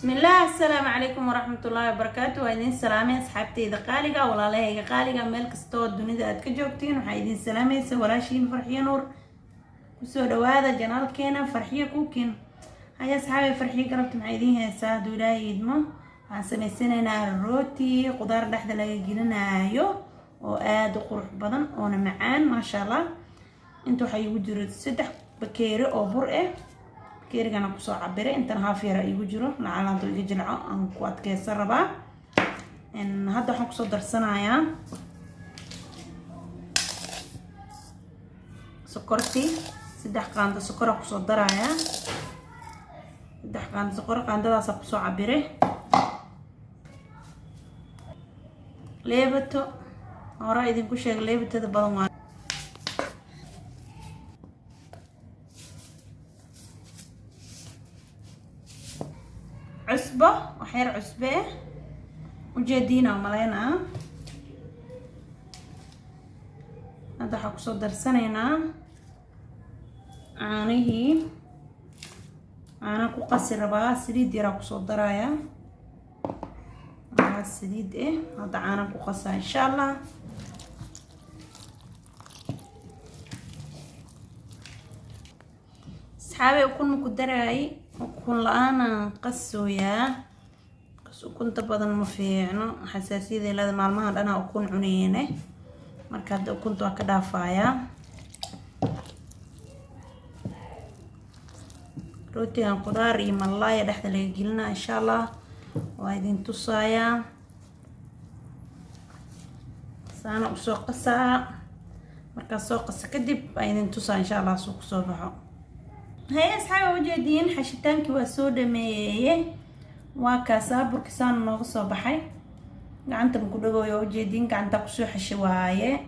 bismillaah assalaamu calaykum waraxmatullaahi wabarakaatu waa idiin salaamay asxaabteyda qaaliga walaalahayga qaaliga. Meel kastoo dunida aad ka joogtiin waxaa idiin salaamaysa walaashiin farxiyo nuur. Kusoo dhawaada janaalkeena farxiyo kuukin haya asxaabay farxiyo galabta maxaa idiin heesaa hadduu ilaahay idmo waxaan samaysanaynaa rooti qudaar dhexda laga gelinaayo oo aada u qurux badan oona macaan maasha allah. Inta waxaa iigu jiro saddex bakeeri oo bur ah bakeerigana ku soo cabiray intan haaf yara iigu jiro. Lacalaanto iga jilco aan ku adkeysan rabaa. Hadda waxaan ku soo darsanayaa sokorti saddex qaando sokora ku soo darayaa. Saddex qaando sokor qaandadaasa ku soo cabiray leebato hore idinku sheega leebatada badan waa waxyar cusbe. Ujeediina malaynaa hadda waxaa ku soo darsanaynaa caanihii caana ku qasi rabaa saliid yaraa ku soo daraya aa saliid ah hadda caana ku qasaa insha allah asxaabey ukun maku daraay ukun la'aanan qasooyaa ukunta badan ma fiicno. Xasaasiyada leeda maalmaha dhanaa ukun cuneene marka hadda ukunta waa ka dhaafayaa rootigan qudaar iyo malaaya dhexda laga gelinaa insha allah waa idin tusaayaa saana u soo qasaa. Markaas soo qasa kadib waa idin tusaa insha allah suu ku soo baxo. Haye asxaaba ujeediin xashitaankii waa soo dhameeyey waa kaasaa burkisaana nooga soo baxay? Gacanta maku dhagooyo ujeediin gacanta ku soo xeshay waaye.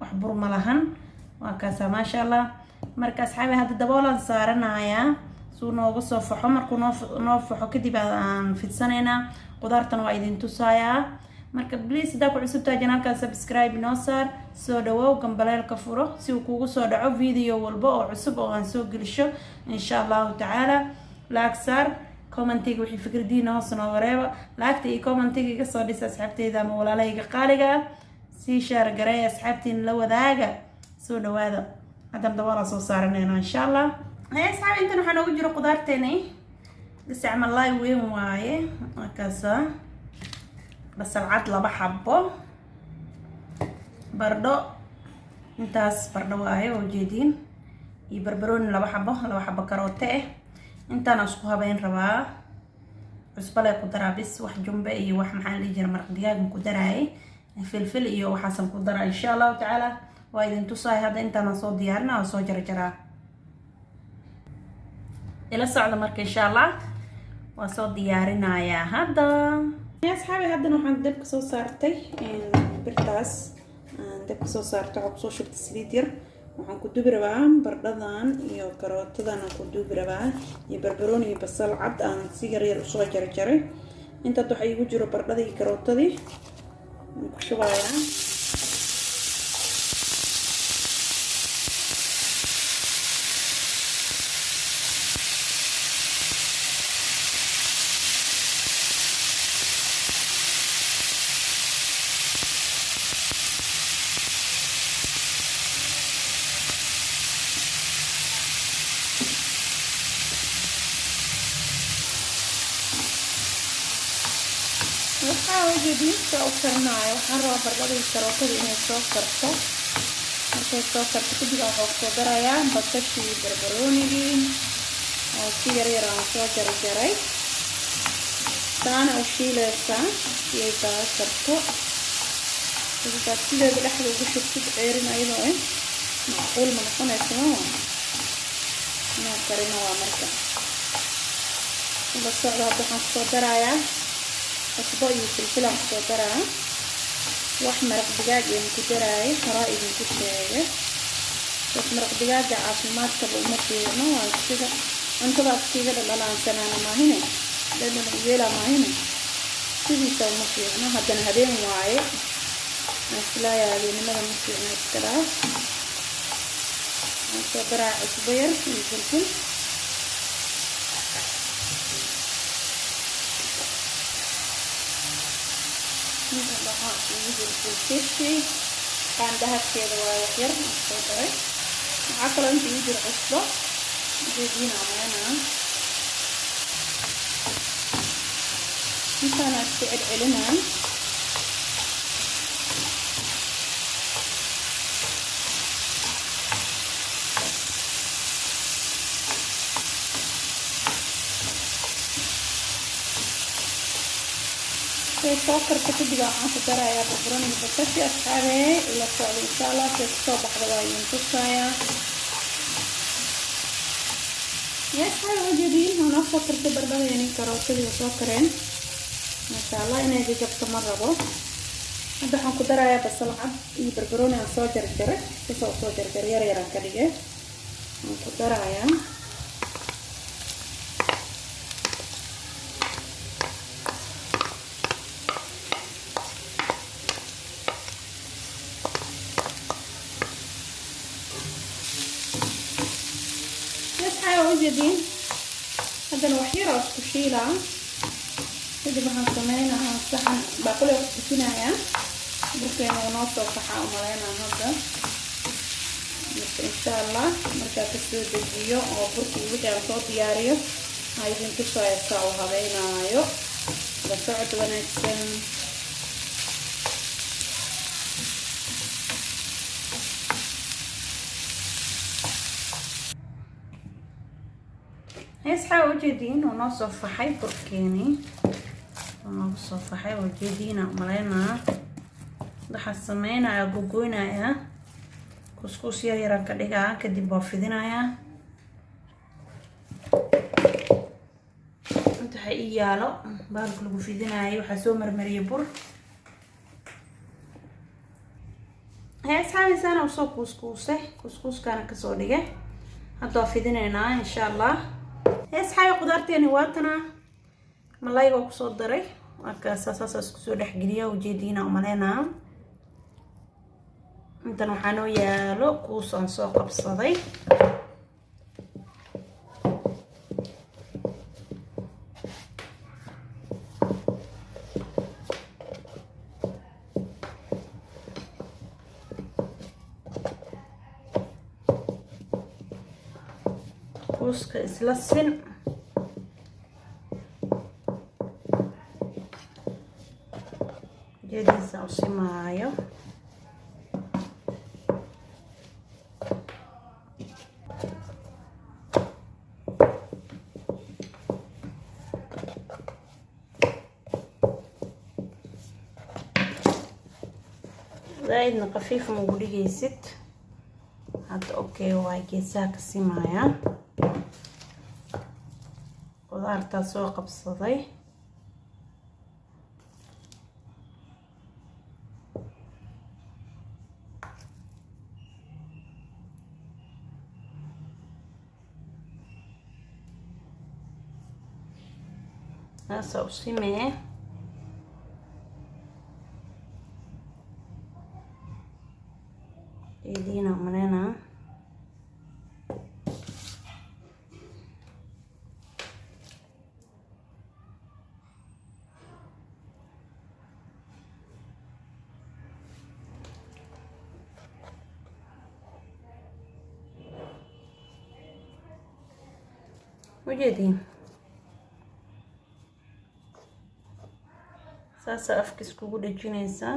Wax bur ma lahan. Waa kaasaa maasha allah. Marka asxaabi hadda daboolaan saaranayaa suu nooga soo faxo. Markuu noo noo faxo kadib aan fidsanaynaa. Qudaartan waa idin tusaayaa. Marka bliis haddaa ku cusubtaa janaalkaa subscribe inoo saar soo dhawow gambaleelka furo. Si uu kugu soo dhaco video walba oo cusub oo aan soo gelisho insha allahu tacaala. Laag saar commentiga wixii fikradiina hoos nooga reeba laagta iyo commentiga iga soo dhisa asxaabteyda ama walaalahayga qaaliga ah sii shaar gareeya asxaabtiin la wadaaga. Soo dhawaada haddan dabaalaa soo saaranayna insha allah haya asxaabi intan waxaa noogu jiro qudaarteeni gasac malaay weyn waaye. Markaasa basal cad laba xabo bardho intaas bardho waaye oo jeediin. Iyo barbarooni laba xabo laba xabo karoote ah intaana isku habeyn rabaa. Cusbale ku daraa bis wax jumbe iyo wax maxaa dhihi jira maraq digaagan ku daraayay. Filfil iyo waxaasan ku daraa insha allahu tacaala. Waa idin tusaay hadda intaana soo diyaarina oo soo jarjaraa. Ila socda marka insha allah waa soo diyaarinayaa hadda. Asxaabi haddana waxaan dabka soo saartay birtaas. Dabka soo saartay waxaa ku soo shubtay saliid yar waxaan ku dubi rabaa bardhadan iyo karootadan aan ku dubi rabaa iyo barbarooni iyo basal cad aan si yar yar u soo jarjaray. Intaad waxaa iigu jiro bardhadii karootadii. Waan ku shubayaa ujeediinta u karinaayo waxaan rabaa bardhadii karootada inay soo karto markay soo karto kadib waxaa ku soo darayaa basashii barbaroonigii oo si yar yar soo jarjaray saana u shiileysaa si ay kaa karto kadibaa sideeda dhexda ugu shubtid ceerin ayadoo ah macquul ma noqonaysa ma inaa karino waa marka ila socda hadda waxaan ku soo darayaa cusbo iyo filfilaan ku soo daraa wax maraq digaag aan ku daraayo horaa idinku sheega bas maraq digaaga caafimaadkaba uma fiicno waa sida cuntadaas kiiga dhadhalaansanaana maahine dhadhan uyeela maahine sidiisa uma fiicno haddana habeen waaye islaayaa habeenimada ma fiicno iska dhaaf waxaan soo daraa cusbo yar iyo filfil inta dhaxa ugu jirtay fishi qaanda habkeeda waa wax yar soo daray waxaa kaloo inta igu jira cusbo jeediin ameena intaana iska celcelinaan soo karta kadib waxaan ku darayaa barbarooniga bakashi asxaabee ila socda insha allah see ku soo baxda waa idin tusayaa yaasxaab ujeediin wanaa soo kartay barbadayani karootadii soo kareen maasha allah inay jajabto ma rabo. Hadda waxaan ku darayaa basal cad iyo barbarooni aan soo jarjaray sasoo soo jarjar yar yaraan ka dhigay waan ku darayaa ujeediin haddana wax yar oo isku shiilaa kadib waxaan sameynaa saxan baaquli oo kusinayaa burkeena uu noo soo baxaa umaleynaa hadda marka insha allah markaa ka soo dejiyo oo burkii wixii aan soo diyaariyo aa idin tusaya saa la socod wanaagsan heesxaa ujeediin oo noo soo faxay burkeeni oo noogu soo faxay ujeediina umaleynaa waxaa sameynaya gogoynaya kuskuus yar yaran ka dhigaa kadib waa fidinayaa inta waxa ii yaalo baalka lagu fidinayo waxaa soo marmariyay bur heesxaabisaana u soo kuuskuusay kuuskuuskaana ka soo dhigay hadda waa fidinaynaa insha allah heesxaabi qudaarteeni waatana malayga ku soo daray. Markaasa saasa isku soo dhexgeliya ujeediina umaleynaa intan waxaa noo yaalo kuus aan soo qabsaday isla sin ujeediisa u simaayo zaaidna qafiif ma ugu dhigaysid hadda okay waay geesaha ka simaya qudaartaa soo qabsaday. Saasa u ujeediin saasa afka iskugu dhejinaysaa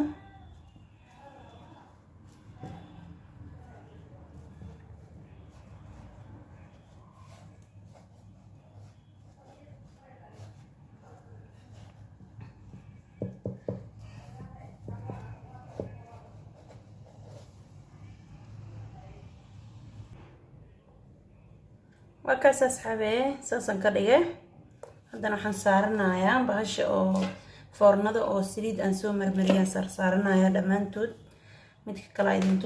waa kaas asxaabee saasaan ka dhigay. Haddana waxaan saaranayaa bahasha oo foornada oo saliid aan soo marmariyaan saar saaranayaa dhammaantood. Midka kale idin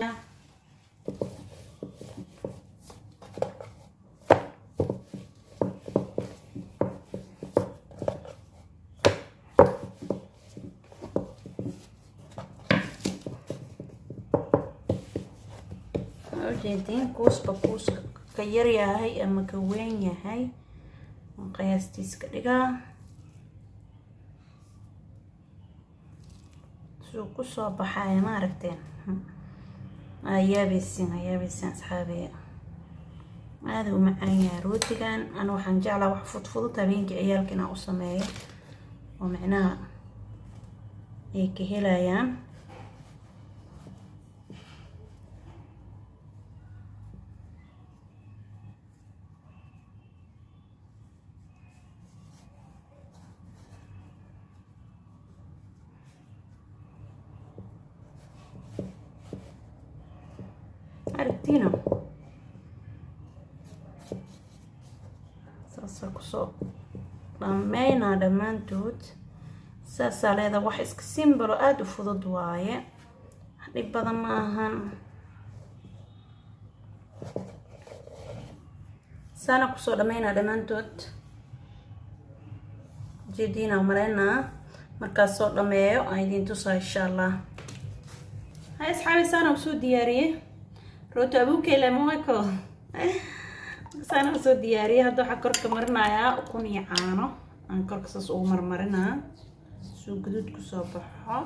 ujeediin kuusba kuuska ka yar yahay ama ka weyn yahay qiyaastiis ka dhigaa suu ku soo baxaya ma aragteen ayaabaysin ayaabaysin asxaabiya aada u macaan yahay rootigan. Ana waxaan jeclaa wax fudfudud habeenkii ciyaalka inaan u sameeyo. Oo micnaha ay ka helayaan saasaa ku soo dhameynaa dhammaantood. Saasaa leedaa wax iska simbalo aada u fudud waaye. Dhib badan ma ahan. Saana ku soo dhameynaa dhammaantood. Jeediina maleynaa markaas soo dhameeyo aan idiin tusaa insha allah hay asxaabi saana u soo diyaariyey. Rooti abuukele moeko saana u soo diyaariyey hadda waxaa korka marinayaa ukun iyo caano. Aan korka saas ugu marmarinaa suu guduud ku soo baxo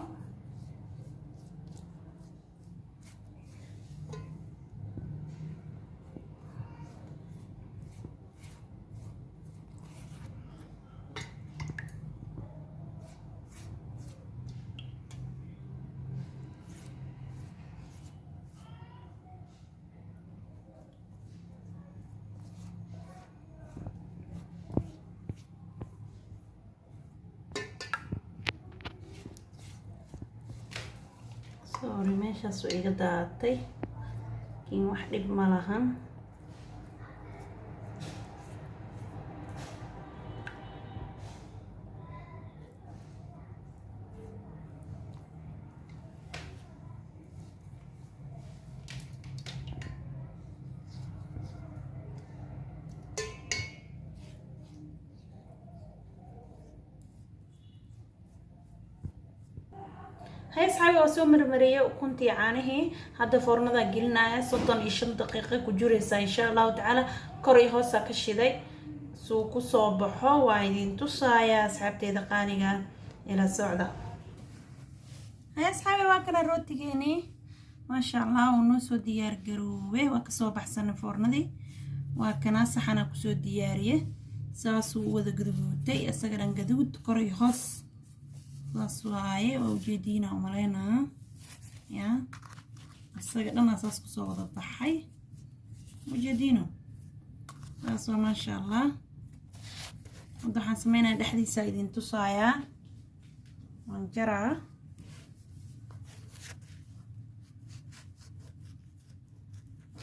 sorry meeshaas iga daatay. Laakiin wax dhib ma lahan hay asxaabi waa soo marmariyey ukuntii caanihii hadda foornadaa gelinaya soddon iyo shan daqiiqa ku jiraysaa insha allahu tacaala kor iyo hoosaa ka shiday. Suu ku soo baxo waa idin tusaaya asxaabteeda qaaliga ila socda. Asxaabi waa kana rootigeenii maasha allah uu noo soo diyaar garoowe waa ka soo baxsanay foornadii waa kanaa saxana ku soo diyaariye. Saasuu wada gaduguutay isaga gaduud. Kor iyo hoos saas waaye waa ujeediina umaleynaa ya. Isaga dhanaa saas ku soo wada baxay. Ujeediino saas waa maasha allah hadda waxaan sameynaya dhexdiisa idin tusaayaa waan jaraa.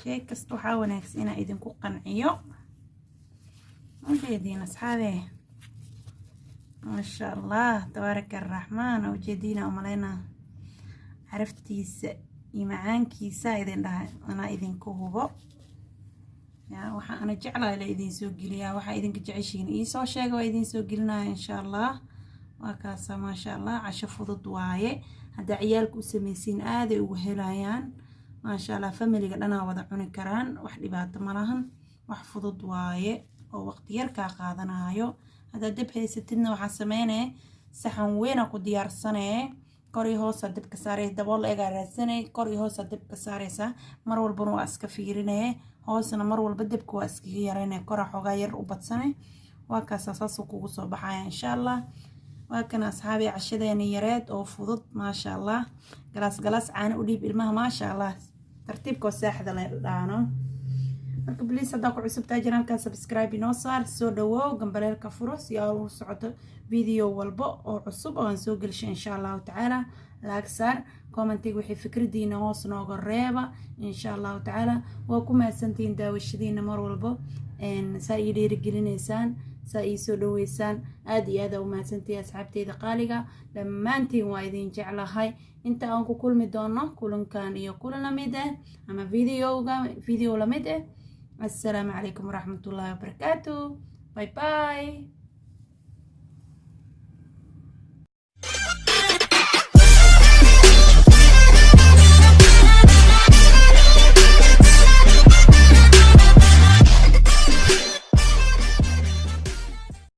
Shay kasta waxaa wanaagsan inaa idinku qanciyo. Ujeediin asxaabe maasha allah tabaaraka araxmaan ujeediina umaleynaa caraftiisa iyo macaankiisa idin dhahay anaa idinku hubo. Waxaa ana jeclahay la idin soo waxaa idinka jeceshiin iisoo sheega waa idin soo gelinaya insha allah waa kaasa maasha allah casho fudud waaye. Haddaa ciyaalka u samaysiin aaday ugu helayaan. Maasha allah familiga dhanaa wada cuni karaan. Wax dhibaato malahan wax fudud waaye oo waqti yar kaa qaadanayo haddaad dab haysatidna waxaa sameynee saxan weyna ku diyaarsanee kor iyo hoosa dabka saarey dabool egaa raadsanay kor iyo hoosa dabka saareysa mar walbana waa iska fiirinee hoosna mar walba dabka waa iskaga yareyne kora xoogaa yar u badsanay. Waa kaasa kugu soo baxaya insha allah waa kana asxaabi cashadeeni yareed oo fudud maasha allah galaas galaas caano u dhiib ilmaha maasha allah tartiibkoo saaxda la dhaano marka bliis haddaa ku cusubtaa janaalka subscribe inoo saar soo dhawow gambaleelka furo si aa ugu socoto video walba oo cusub oo aan soo gelisho insha allahu tacaala. Laag saar commentiga wixii fikradiina hoos nooga reeba insha allahu tacaala. Waa ku mahadsantihiin daawashadiina mar walbo saa ii dhiirigelinaysaan saa ii soo dhaweysaan aada iyo aada u mahadsantihi asxaabteyda qaaliga. Dhammaantiin waa idin jeclahay. Inta aan ku kulmi doono kulankan iyo kulan la mid ah ama videoga video la mid ah السلام عليكم ورحمة الله وبركاته باي باي